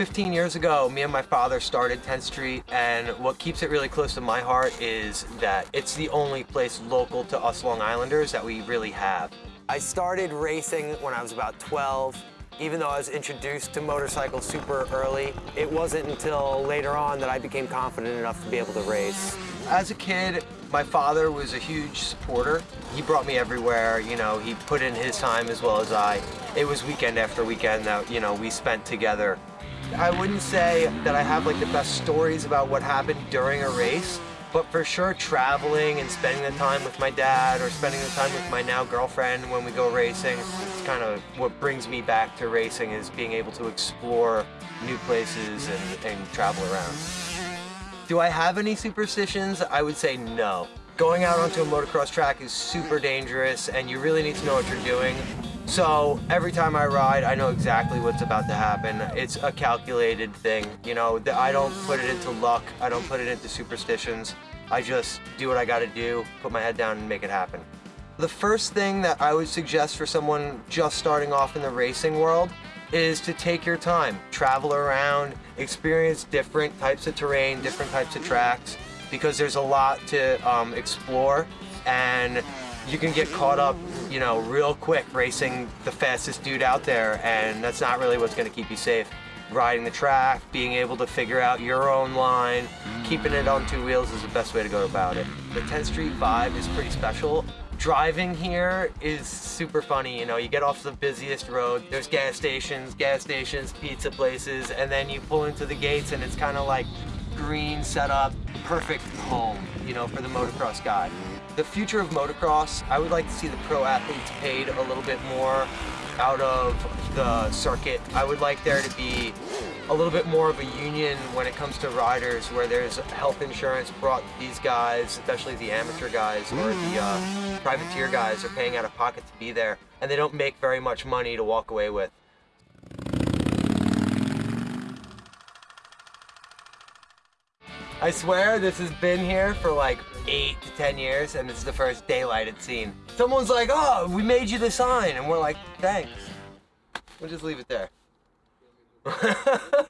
15 years ago, me and my father started 10th Street, and what keeps it really close to my heart is that it's the only place local to us Long Islanders that we really have. I started racing when I was about 12. Even though I was introduced to motorcycles super early, it wasn't until later on that I became confident enough to be able to race. As a kid, my father was a huge supporter. He brought me everywhere, you know, he put in his time as well as I. It was weekend after weekend that, you know, we spent together. I wouldn't say that I have like the best stories about what happened during a race, but for sure traveling and spending the time with my dad or spending the time with my now girlfriend when we go racing, it's kind of what brings me back to racing is being able to explore new places and, and travel around. Do I have any superstitions? I would say no. Going out onto a motocross track is super dangerous and you really need to know what you're doing. So every time I ride, I know exactly what's about to happen. It's a calculated thing. You know, I don't put it into luck. I don't put it into superstitions. I just do what I gotta do, put my head down and make it happen. The first thing that I would suggest for someone just starting off in the racing world is to take your time. Travel around, experience different types of terrain, different types of tracks, because there's a lot to um, explore and you can get caught up, you know, real quick racing the fastest dude out there and that's not really what's gonna keep you safe. Riding the track, being able to figure out your own line, keeping it on two wheels is the best way to go about it. The 10th Street vibe is pretty special. Driving here is super funny, you know, you get off the busiest road, there's gas stations, gas stations, pizza places, and then you pull into the gates and it's kind of like green setup, perfect home, you know, for the motocross guy. The future of motocross, I would like to see the pro athletes paid a little bit more out of the circuit. I would like there to be a little bit more of a union when it comes to riders where there's health insurance brought these guys, especially the amateur guys or the uh, privateer guys are paying out of pocket to be there and they don't make very much money to walk away with. I swear this has been here for like eight to 10 years and is the first daylight it's seen. Someone's like, oh, we made you the sign. And we're like, thanks. We'll just leave it there.